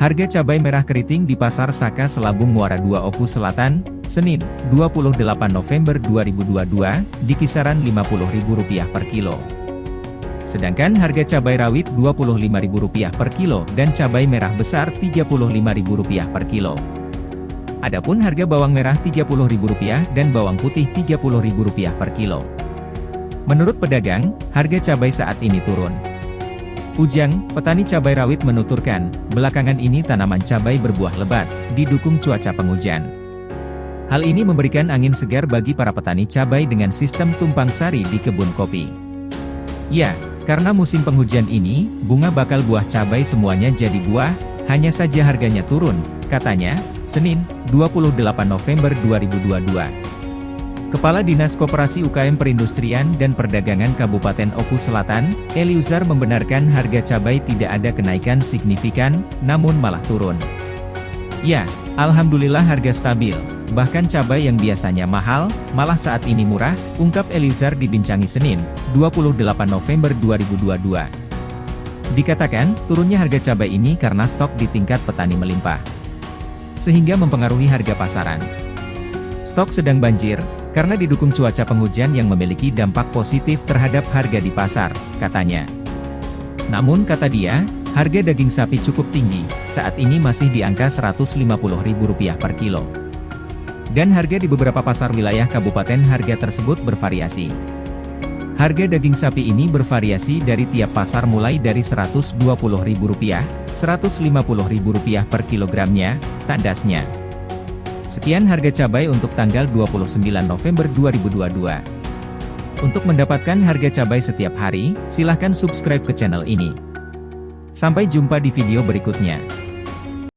Harga cabai merah keriting di Pasar Saka Selabung Muara 2 Oku Selatan, Senin, 28 November 2022, di kisaran Rp50.000 per kilo. Sedangkan harga cabai rawit Rp25.000 per kilo dan cabai merah besar Rp35.000 per kilo. Adapun harga bawang merah Rp30.000 dan bawang putih Rp30.000 per kilo. Menurut pedagang, harga cabai saat ini turun. Ujang, petani cabai rawit menuturkan, belakangan ini tanaman cabai berbuah lebat, didukung cuaca penghujan. Hal ini memberikan angin segar bagi para petani cabai dengan sistem tumpang sari di kebun kopi. Ya, karena musim penghujan ini, bunga bakal buah cabai semuanya jadi buah, hanya saja harganya turun, katanya, Senin, 28 November 2022. Kepala Dinas Koperasi UKM Perindustrian dan Perdagangan Kabupaten Oku Selatan, Eliuzar membenarkan harga cabai tidak ada kenaikan signifikan, namun malah turun. Ya, Alhamdulillah harga stabil, bahkan cabai yang biasanya mahal, malah saat ini murah, ungkap Eliuzar dibincangi Senin, 28 November 2022. Dikatakan, turunnya harga cabai ini karena stok di tingkat petani melimpah. Sehingga mempengaruhi harga pasaran. Stok sedang banjir, karena didukung cuaca penghujan yang memiliki dampak positif terhadap harga di pasar, katanya. Namun kata dia, harga daging sapi cukup tinggi, saat ini masih di angka Rp150.000 per kilo. Dan harga di beberapa pasar wilayah kabupaten harga tersebut bervariasi. Harga daging sapi ini bervariasi dari tiap pasar mulai dari Rp120.000, Rp150.000 per kilogramnya, tandasnya. Sekian harga cabai untuk tanggal 29 November 2022. Untuk mendapatkan harga cabai setiap hari, silahkan subscribe ke channel ini. Sampai jumpa di video berikutnya.